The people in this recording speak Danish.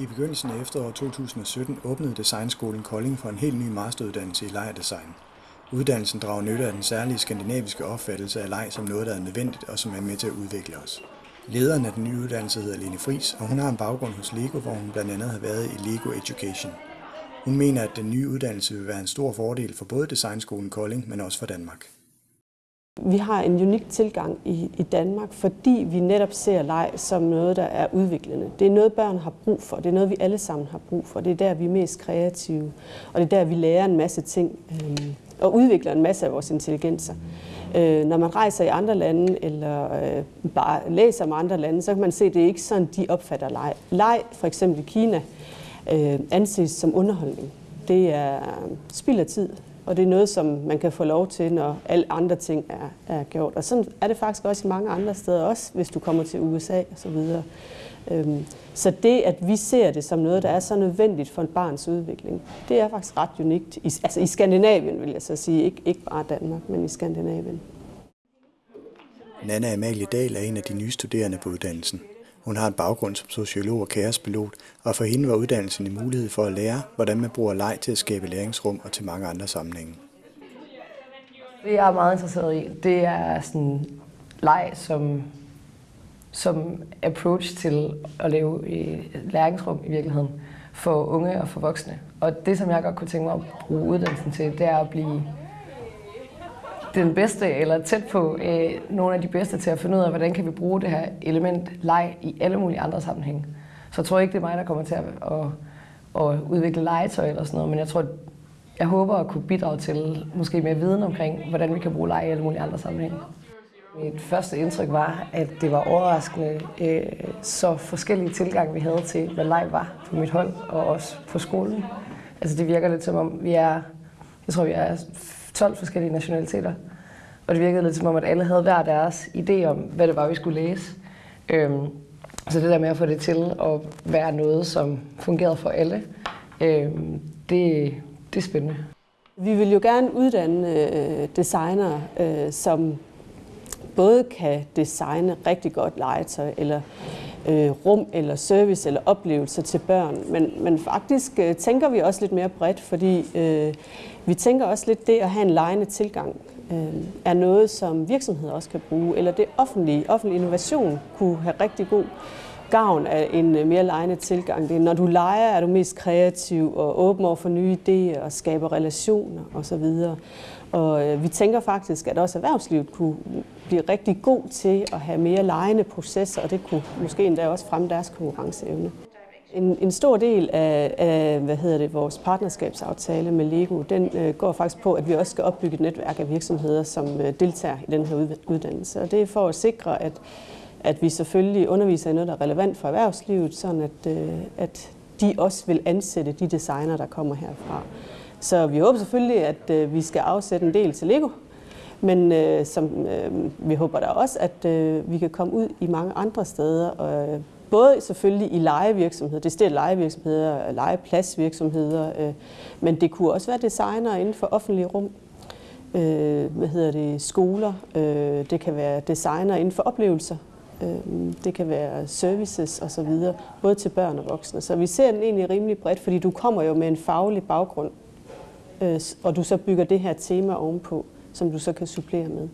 I begyndelsen af efteråret 2017 åbnede Designskolen Kolding for en helt ny masteruddannelse i lejerdesign. Uddannelsen drager nytte af den særlige skandinaviske opfattelse af leg som noget, der er nødvendigt og som er med til at udvikle os. Lederen af den nye uddannelse hedder Lene Fris, og hun har en baggrund hos Lego, hvor hun blandt andet har været i Lego Education. Hun mener, at den nye uddannelse vil være en stor fordel for både Designskolen Kolding, men også for Danmark. Vi har en unik tilgang i, i Danmark, fordi vi netop ser leg som noget, der er udviklende. Det er noget, børn har brug for. Det er noget, vi alle sammen har brug for. Det er der, vi er mest kreative. Og det er der, vi lærer en masse ting øh, og udvikler en masse af vores intelligenser. Øh, når man rejser i andre lande, eller øh, bare læser om andre lande, så kan man se, at det er ikke sådan, de opfatter leg. Leg, for eksempel i Kina, øh, anses som underholdning. Det er spild af tid, og det er noget, som man kan få lov til, når alle andre ting er, er gjort. Og sådan er det faktisk også i mange andre steder, også hvis du kommer til USA osv. Øhm, så det, at vi ser det som noget, der er så nødvendigt for et barns udvikling, det er faktisk ret unikt. I, altså i Skandinavien, vil jeg så sige. Ikke, ikke bare Danmark, men i Skandinavien. Nana Amalie Dahl er en af de nye studerende på uddannelsen. Hun har en baggrund som sociolog og kaospilot, og for hende var uddannelsen en mulighed for at lære, hvordan man bruger leg til at skabe læringsrum og til mange andre sammenhænge. Det jeg er meget interesseret i, det er sådan leg som, som approach til at lave læringsrum i virkeligheden for unge og for voksne. Og det, som jeg godt kunne tænke mig at bruge uddannelsen til, det er at blive den bedste, eller tæt på øh, nogle af de bedste til at finde ud af, hvordan kan vi bruge det her element leg i alle mulige andre sammenhænge. Så jeg tror ikke, det er mig, der kommer til at, at, at udvikle legetøj eller sådan noget, men jeg tror, jeg håber at kunne bidrage til måske mere viden omkring, hvordan vi kan bruge leg i alle mulige andre sammenhænge. Mit første indtryk var, at det var overraskende øh, så forskellige tilgange, vi havde til, hvad leg var på mit hold og også på skolen. Altså det virker lidt som om, vi er, jeg tror vi er 12 forskellige nationaliteter. Og det virkede lidt som om, at alle havde hver deres idé om, hvad det var, vi skulle læse. Øhm, så det der med at få det til at være noget, som fungerede for alle, øhm, det, det er spændende. Vi vil jo gerne uddanne øh, designere, øh, som både kan designe rigtig godt legetøj, eller øh, rum, eller service, eller oplevelser til børn. Men, men faktisk øh, tænker vi også lidt mere bredt, fordi øh, vi tænker også lidt det at have en lejende tilgang øh, er noget, som virksomheder også kan bruge, eller det offentlige, offentlig innovation kunne have rigtig god gavn af en øh, mere lejende tilgang. Det er, når du leger, er du mest kreativ og åben over for nye idéer og skaber relationer osv. Og øh, vi tænker faktisk, at også erhvervslivet kunne blive rigtig god til at have mere lejende processer, og det kunne måske endda også fremme deres konkurrenceevne. En, en stor del af, af hvad hedder det, vores partnerskabsaftale med Lego, den øh, går faktisk på, at vi også skal opbygge et netværk af virksomheder, som øh, deltager i den her uddannelse. Og det er for at sikre, at, at vi selvfølgelig underviser i noget, der er relevant for erhvervslivet, sådan at, øh, at de også vil ansætte de designer, der kommer herfra. Så vi håber selvfølgelig, at øh, vi skal afsætte en del til Lego, men øh, som, øh, vi håber da også, at øh, vi kan komme ud i mange andre steder, og, øh, både selvfølgelig i legevirksomheder, det er legevirksomheder, legepladsvirksomheder, øh, men det kunne også være designer inden for offentlige rum, øh, hvad hedder det, skoler, øh, det kan være designer inden for oplevelser, øh, det kan være services osv., både til børn og voksne. Så vi ser den egentlig rimelig bredt, fordi du kommer jo med en faglig baggrund, øh, og du så bygger det her tema ovenpå, som du så kan supplere med.